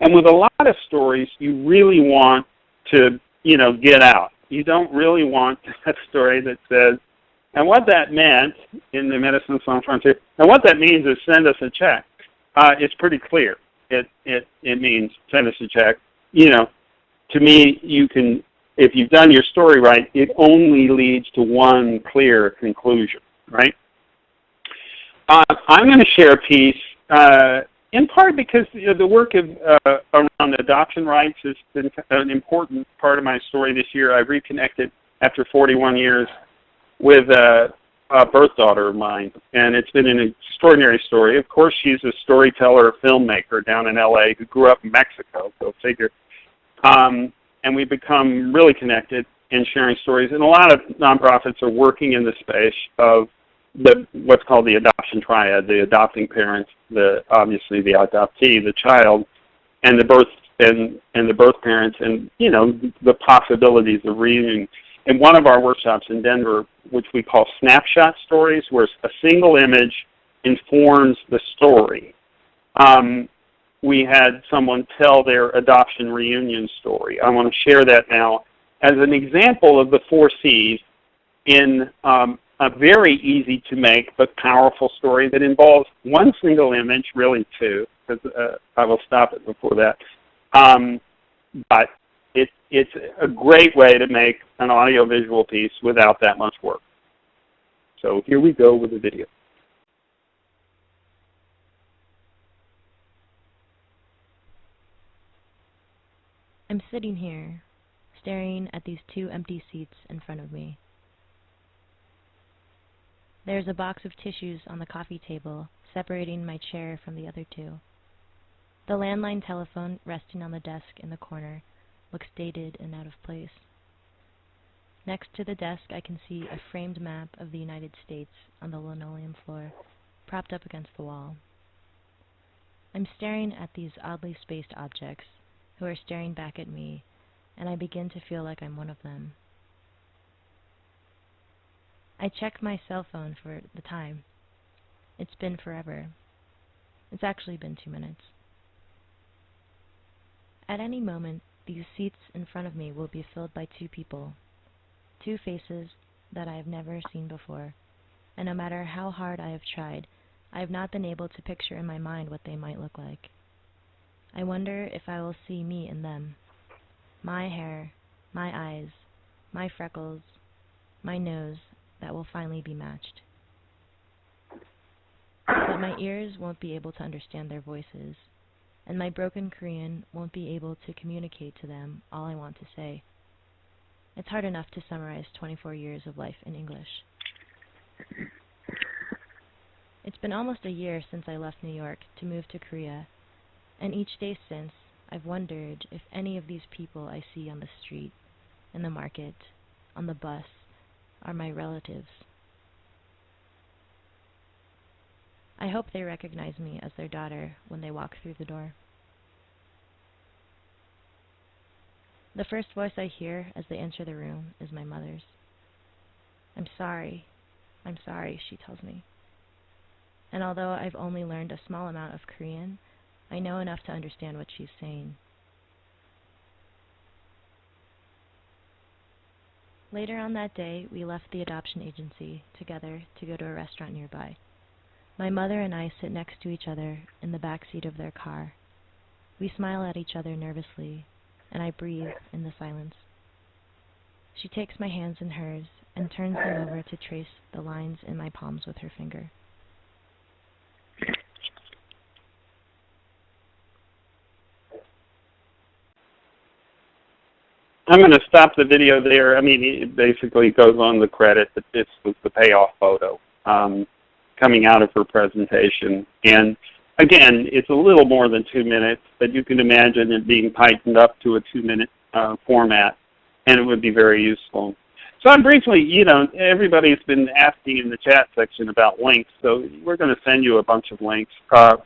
And with a lot of stories, you really want to, you know, get out. You don't really want that story that says, and what that meant in the Médecins Sans Frontières, and what that means is send us a check. Uh, it's pretty clear. It, it, it means send us a check. You know, to me, you can if you've done your story right, it only leads to one clear conclusion, right? Uh, I'm going to share a piece, uh, in part because you know, the work of, uh, around adoption rights has been an important part of my story this year. I reconnected after 41 years with a, a birth daughter of mine, and it's been an extraordinary story. Of course, she's a storyteller, filmmaker down in LA who grew up in Mexico, go figure. Um, and we've become really connected. and sharing stories. And a lot of nonprofits are working in the space of the what's called the adoption triad, the adopting parents, the obviously the adoptee, the child, and the birth and, and the birth parents and you know the possibilities of reunion. In one of our workshops in Denver, which we call snapshot stories, where a single image informs the story. Um, we had someone tell their adoption reunion story. I want to share that now as an example of the four C's in um, a very easy to make but powerful story that involves one single image, really two, because uh, I will stop it before that. Um, but it, it's a great way to make an audiovisual piece without that much work. So here we go with the video. I'm sitting here, staring at these two empty seats in front of me. There's a box of tissues on the coffee table, separating my chair from the other two. The landline telephone resting on the desk in the corner looks dated and out of place. Next to the desk I can see a framed map of the United States on the linoleum floor, propped up against the wall. I'm staring at these oddly spaced objects, who are staring back at me, and I begin to feel like I'm one of them. I check my cell phone for the time. It's been forever. It's actually been two minutes. At any moment, these seats in front of me will be filled by two people, two faces that I have never seen before, and no matter how hard I have tried, I have not been able to picture in my mind what they might look like. I wonder if I will see me in them. My hair, my eyes, my freckles, my nose that will finally be matched. But my ears won't be able to understand their voices, and my broken Korean won't be able to communicate to them all I want to say. It's hard enough to summarize 24 years of life in English. It's been almost a year since I left New York to move to Korea and each day since, I've wondered if any of these people I see on the street, in the market, on the bus, are my relatives. I hope they recognize me as their daughter when they walk through the door. The first voice I hear as they enter the room is my mother's. I'm sorry. I'm sorry, she tells me. And although I've only learned a small amount of Korean, I know enough to understand what she's saying. Later on that day, we left the adoption agency together to go to a restaurant nearby. My mother and I sit next to each other in the back seat of their car. We smile at each other nervously, and I breathe in the silence. She takes my hands in hers and turns them over to trace the lines in my palms with her finger. I'm going to stop the video there. I mean, it basically goes on the credit that this was the payoff photo um, coming out of her presentation. And again, it's a little more than two minutes, but you can imagine it being tightened up to a two-minute uh, format, and it would be very useful. So I'm briefly, you know, everybody's been asking in the chat section about links, so we're going to send you a bunch of links. Uh,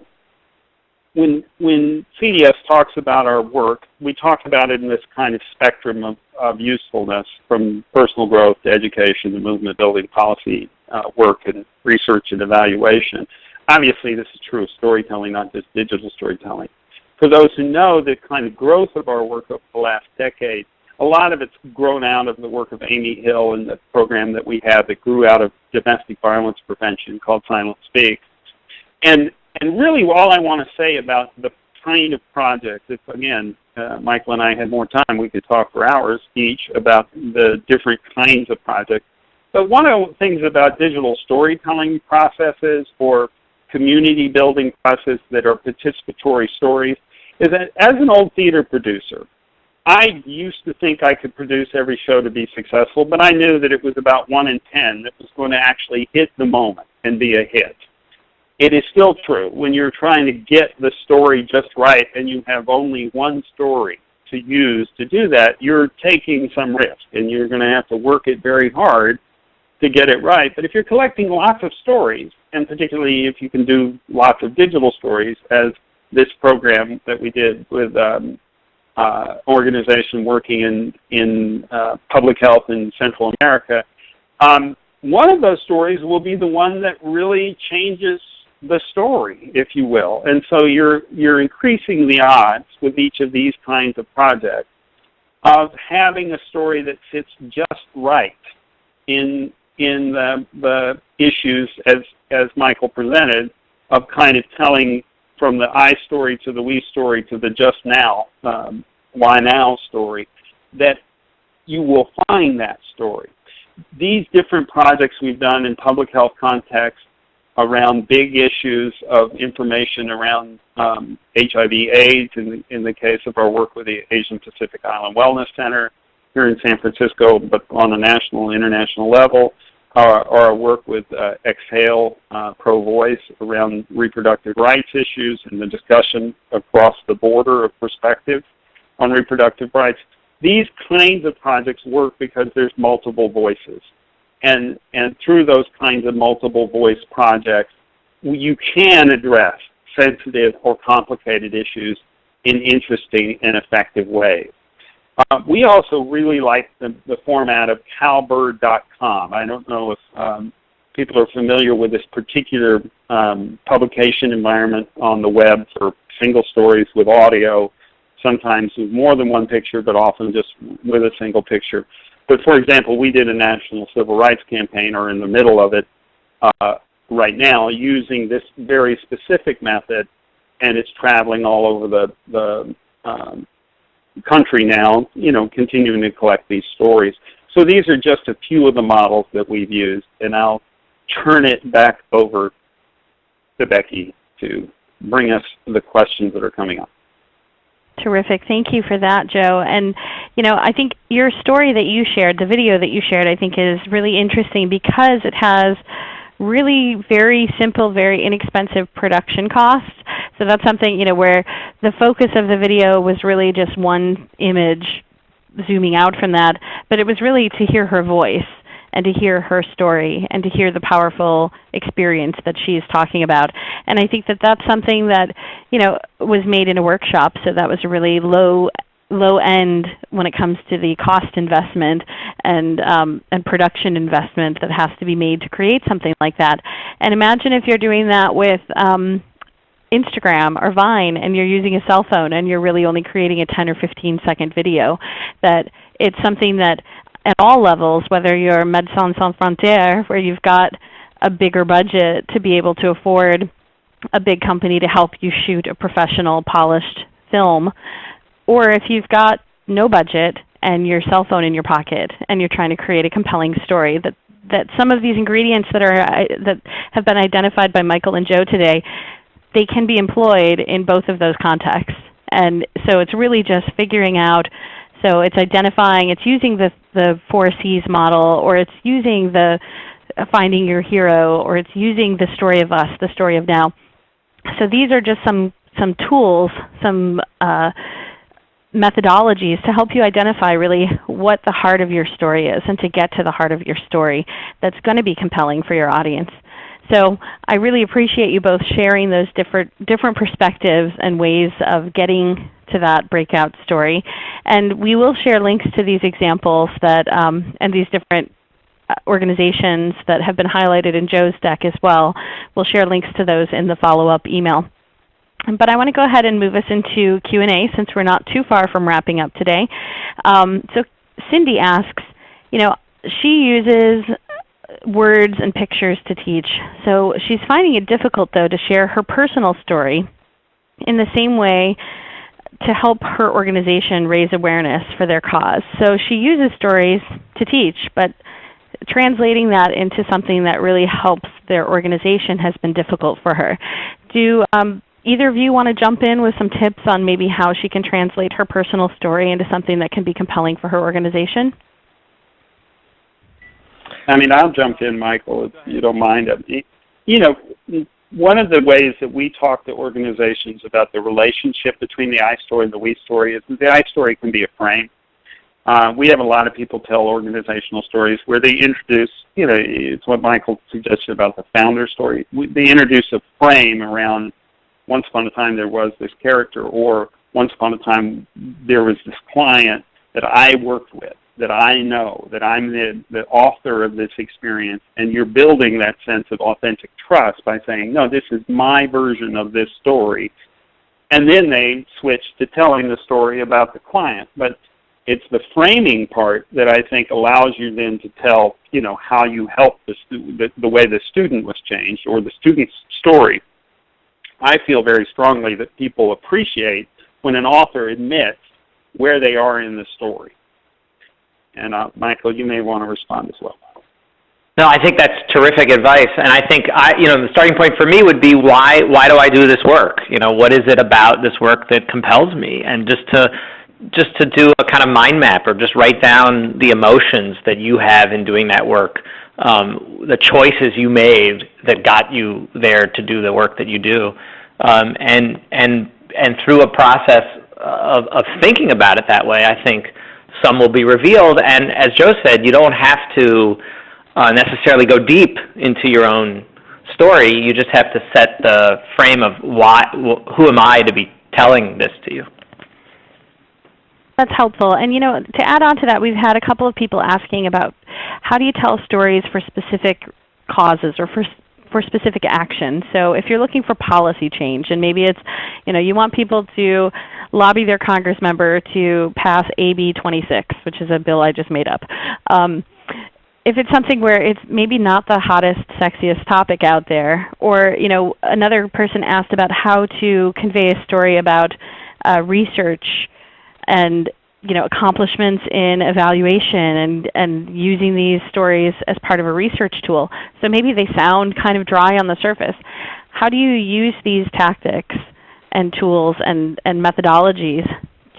when when CDS talks about our work, we talk about it in this kind of spectrum of, of usefulness, from personal growth to education to movement building policy uh, work and research and evaluation. Obviously, this is true of storytelling, not just digital storytelling. For those who know the kind of growth of our work over the last decade, a lot of it's grown out of the work of Amy Hill and the program that we have that grew out of domestic violence prevention called Silence Speaks. And and really all I want to say about the kind of project, if again, uh, Michael and I had more time, we could talk for hours each about the different kinds of projects. But one of the things about digital storytelling processes or community building processes that are participatory stories is that as an old theater producer, I used to think I could produce every show to be successful, but I knew that it was about one in ten that was going to actually hit the moment and be a hit it is still true when you're trying to get the story just right and you have only one story to use to do that, you're taking some risk and you're going to have to work it very hard to get it right. But if you're collecting lots of stories, and particularly if you can do lots of digital stories, as this program that we did with um, uh, organization working in, in uh, public health in Central America, um, one of those stories will be the one that really changes the story, if you will. And so you're, you're increasing the odds with each of these kinds of projects of having a story that sits just right in, in the, the issues as, as Michael presented of kind of telling from the I story to the we story to the just now, um, why now story, that you will find that story. These different projects we've done in public health context around big issues of information around um, HIV AIDS in the, in the case of our work with the Asian Pacific Island Wellness Center here in San Francisco, but on a national and international level, or our work with uh, Exhale uh, Pro Voice around reproductive rights issues and the discussion across the border of perspective on reproductive rights. These kinds of projects work because there's multiple voices. And, and through those kinds of multiple voice projects, you can address sensitive or complicated issues in interesting and effective ways. Uh, we also really like the, the format of cowbird.com. I don't know if um, people are familiar with this particular um, publication environment on the web for single stories with audio, sometimes with more than one picture, but often just with a single picture. But for example, we did a national civil rights campaign, or in the middle of it uh, right now, using this very specific method, and it's traveling all over the, the um, country now, you know, continuing to collect these stories. So these are just a few of the models that we've used, and I'll turn it back over to Becky to bring us the questions that are coming up. Terrific. Thank you for that, Joe. And you know, I think your story that you shared, the video that you shared, I think is really interesting because it has really very simple, very inexpensive production costs. So that's something, you know, where the focus of the video was really just one image zooming out from that, but it was really to hear her voice and to hear her story and to hear the powerful experience that she's talking about. And I think that that's something that you know was made in a workshop, so that was a really low low end when it comes to the cost investment and um, and production investment that has to be made to create something like that. And imagine if you're doing that with um, Instagram or Vine and you're using a cell phone and you're really only creating a 10 or 15 second video, that it's something that at all levels, whether you're Médecins Sans Frontières, where you've got a bigger budget to be able to afford a big company to help you shoot a professional, polished film, or if you've got no budget and your cell phone in your pocket and you're trying to create a compelling story, that, that some of these ingredients that, are, uh, that have been identified by Michael and Joe today, they can be employed in both of those contexts. And so it's really just figuring out so it's identifying, it's using the, the 4Cs model, or it's using the uh, finding your hero, or it's using the story of us, the story of now. So these are just some, some tools, some uh, methodologies to help you identify really what the heart of your story is and to get to the heart of your story that's going to be compelling for your audience. So I really appreciate you both sharing those different, different perspectives and ways of getting to that breakout story. And we will share links to these examples that, um, and these different uh, organizations that have been highlighted in Joe's deck as well. We'll share links to those in the follow-up email. But I want to go ahead and move us into Q&A since we're not too far from wrapping up today. Um, so Cindy asks, you know, she uses words and pictures to teach. So she's finding it difficult though to share her personal story in the same way to help her organization raise awareness for their cause. So she uses stories to teach, but translating that into something that really helps their organization has been difficult for her. Do um, either of you want to jump in with some tips on maybe how she can translate her personal story into something that can be compelling for her organization? I mean, I'll jump in, Michael, if you don't mind. You know, one of the ways that we talk to organizations about the relationship between the I story and the we story is the I story can be a frame. Uh, we have a lot of people tell organizational stories where they introduce, you know, it's what Michael suggested about the founder story. They introduce a frame around once upon a time there was this character or once upon a time there was this client that I worked with that I know, that I'm the, the author of this experience, and you're building that sense of authentic trust by saying, no, this is my version of this story. And then they switch to telling the story about the client. But it's the framing part that I think allows you then to tell, you know, how you help the, the, the way the student was changed or the student's story. I feel very strongly that people appreciate when an author admits where they are in the story and uh, Michael, you may want to respond as well. No, I think that's terrific advice, and I think I, you know, the starting point for me would be why why do I do this work? You know, what is it about this work that compels me? And just to just to do a kind of mind map or just write down the emotions that you have in doing that work, um, the choices you made that got you there to do the work that you do, um, and and and through a process of, of thinking about it that way, I think some will be revealed. And as Joe said, you don't have to uh, necessarily go deep into your own story. You just have to set the frame of why, who am I to be telling this to you. That's helpful. And you know, to add on to that, we've had a couple of people asking about how do you tell stories for specific causes or for for specific action. So if you're looking for policy change, and maybe it's, you know, you want people to lobby their Congress member to pass AB 26, which is a bill I just made up. Um, if it's something where it's maybe not the hottest, sexiest topic out there, or you know, another person asked about how to convey a story about uh, research and you know, accomplishments in evaluation and, and using these stories as part of a research tool. So maybe they sound kind of dry on the surface. How do you use these tactics and tools and, and methodologies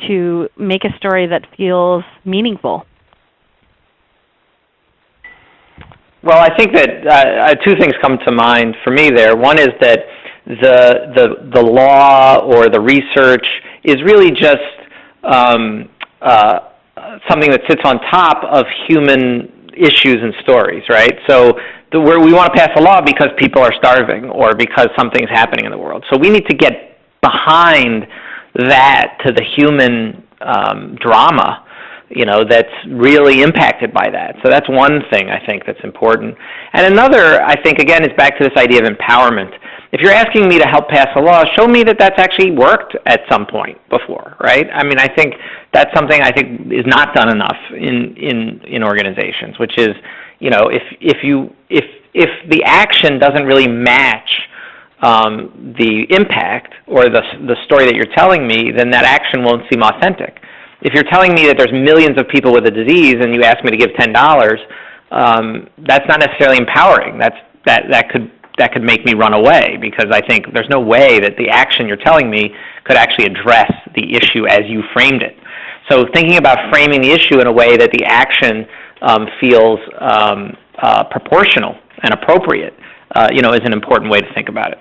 to make a story that feels meaningful? Well, I think that uh, uh two things come to mind for me there. One is that the, the, the law or the research is really just um, uh, something that sits on top of human issues and stories, right? So the, where we want to pass a law because people are starving or because something's happening in the world. So we need to get behind that to the human um, drama you know that's really impacted by that. So that's one thing i think that's important. And another i think again is back to this idea of empowerment. If you're asking me to help pass a law, show me that that's actually worked at some point before, right? I mean, I think that's something I think is not done enough in in in organizations, which is, you know, if if you if if the action doesn't really match um, the impact or the the story that you're telling me, then that action won't seem authentic. If you're telling me that there's millions of people with a disease and you ask me to give ten dollars, um, that's not necessarily empowering. That's that that could that could make me run away because I think there's no way that the action you're telling me could actually address the issue as you framed it. So thinking about framing the issue in a way that the action um, feels um, uh, proportional and appropriate, uh, you know, is an important way to think about it.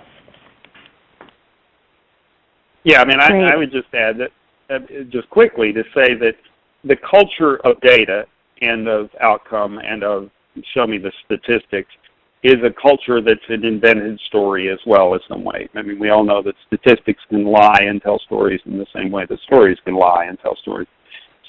Yeah, I mean, I, I would just add that, uh, just quickly to say that the culture of data and of outcome and of show me the statistics is a culture that's an invented story as well in some way. I mean, we all know that statistics can lie and tell stories in the same way that stories can lie and tell stories.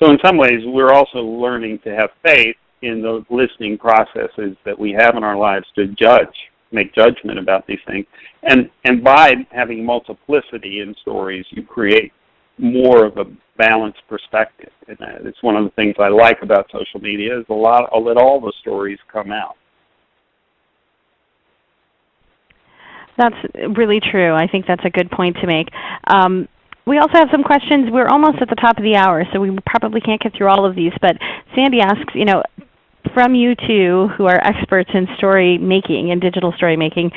So in some ways, we're also learning to have faith in the listening processes that we have in our lives to judge, make judgment about these things. And, and by having multiplicity in stories, you create more of a balanced perspective. And it's one of the things I like about social media is a lot, I'll let all the stories come out. That's really true. I think that's a good point to make. Um, we also have some questions. We're almost at the top of the hour, so we probably can't get through all of these. But Sandy asks, you know, from you two who are experts in story making and digital story making,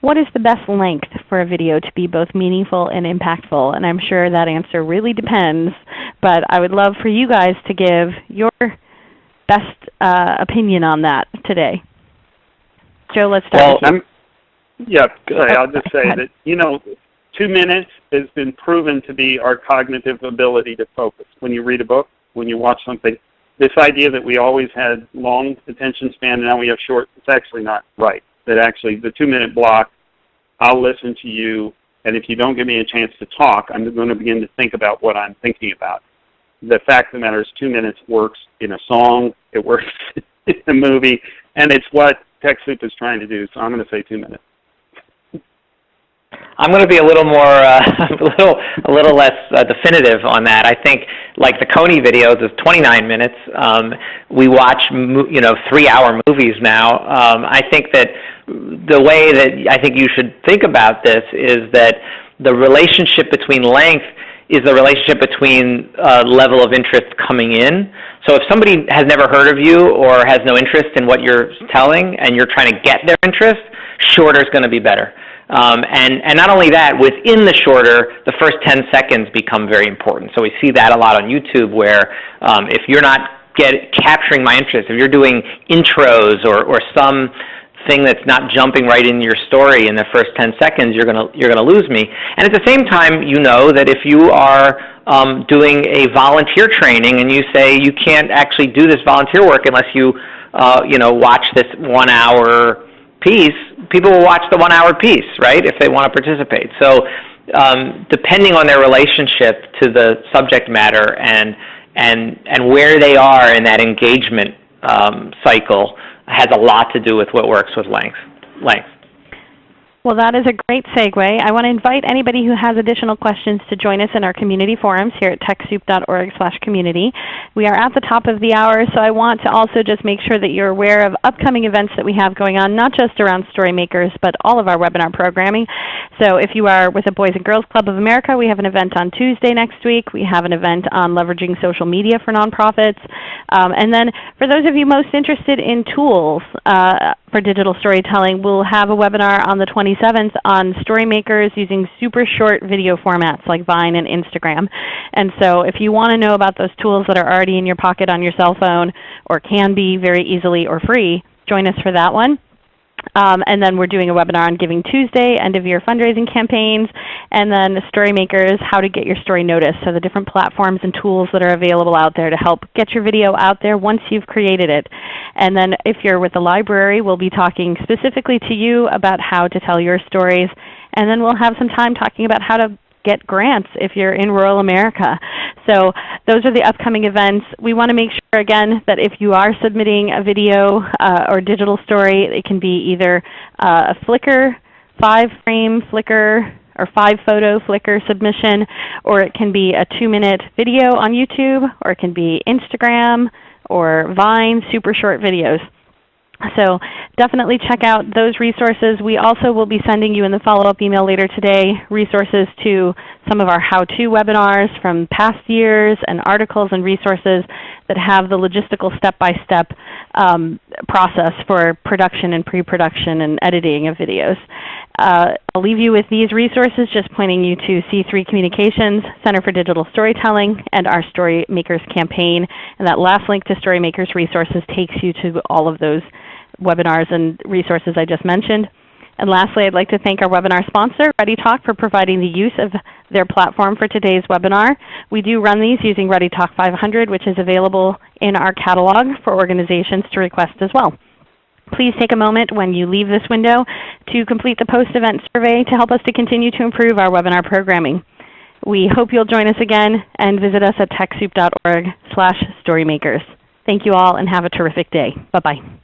what is the best length for a video to be both meaningful and impactful? And I'm sure that answer really depends, but I would love for you guys to give your best uh, opinion on that today. Joe, let's start well, Yeah, I'll just say that, you know, two minutes has been proven to be our cognitive ability to focus. When you read a book, when you watch something, this idea that we always had long attention span and now we have short, it's actually not right. That actually the two minute block, I'll listen to you, and if you don't give me a chance to talk, I'm going to begin to think about what I'm thinking about. The fact of the matter is two minutes works in a song, it works in a movie, and it's what TechSoup is trying to do, so I'm going to say two minutes. I'm going to be a little more, uh, a little, a little less uh, definitive on that. I think, like the Kony videos, is 29 minutes. Um, we watch, you know, three-hour movies now. Um, I think that the way that I think you should think about this is that the relationship between length is the relationship between uh, level of interest coming in. So if somebody has never heard of you or has no interest in what you're telling, and you're trying to get their interest, shorter is going to be better. Um, and, and not only that, within the shorter, the first 10 seconds become very important. So we see that a lot on YouTube where um, if you're not get, capturing my interest, if you're doing intros or, or some thing that's not jumping right in your story in the first 10 seconds, you're going you're gonna lose me. And at the same time, you know that if you are um, doing a volunteer training and you say you can't actually do this volunteer work unless you, uh, you know, watch this one hour piece, people will watch the one hour piece, right, if they want to participate. So um, depending on their relationship to the subject matter and, and, and where they are in that engagement um, cycle has a lot to do with what works with length. length. Well, that is a great segue. I want to invite anybody who has additional questions to join us in our community forums here at TechSoup.org community. We are at the top of the hour, so I want to also just make sure that you're aware of upcoming events that we have going on, not just around Storymakers, but all of our webinar programming. So if you are with the Boys and Girls Club of America, we have an event on Tuesday next week. We have an event on leveraging social media for nonprofits. Um, and then for those of you most interested in tools, uh, for digital storytelling, we'll have a webinar on the 27th on Storymakers using super short video formats like Vine and Instagram. And so if you want to know about those tools that are already in your pocket on your cell phone or can be very easily or free, join us for that one. Um, and then we're doing a webinar on Giving Tuesday, end of year fundraising campaigns, and then the Storymakers, how to get your story noticed. So the different platforms and tools that are available out there to help get your video out there once you've created it. And then if you're with the library, we'll be talking specifically to you about how to tell your stories. And then we'll have some time talking about how to get grants if you're in rural America. So those are the upcoming events. We want to make sure, again, that if you are submitting a video uh, or digital story, it can be either uh, a Flickr, five-frame Flickr, or five-photo Flickr submission, or it can be a two-minute video on YouTube, or it can be Instagram or Vine, super short videos. So definitely check out those resources. We also will be sending you in the follow-up email later today resources to some of our how-to webinars from past years and articles and resources that have the logistical step-by-step -step, um, process for production and pre-production and editing of videos. Uh, I'll leave you with these resources, just pointing you to See3 Communications, Center for Digital Storytelling, and our Storymakers campaign. And that last link to Storymakers resources takes you to all of those webinars and resources I just mentioned. And lastly, I'd like to thank our webinar sponsor, ReadyTalk, for providing the use of their platform for today's webinar. We do run these using ReadyTalk 500, which is available in our catalog for organizations to request as well. Please take a moment when you leave this window to complete the post-event survey to help us to continue to improve our webinar programming. We hope you'll join us again and visit us at TechSoup.org slash storymakers. Thank you all and have a terrific day. Bye-bye.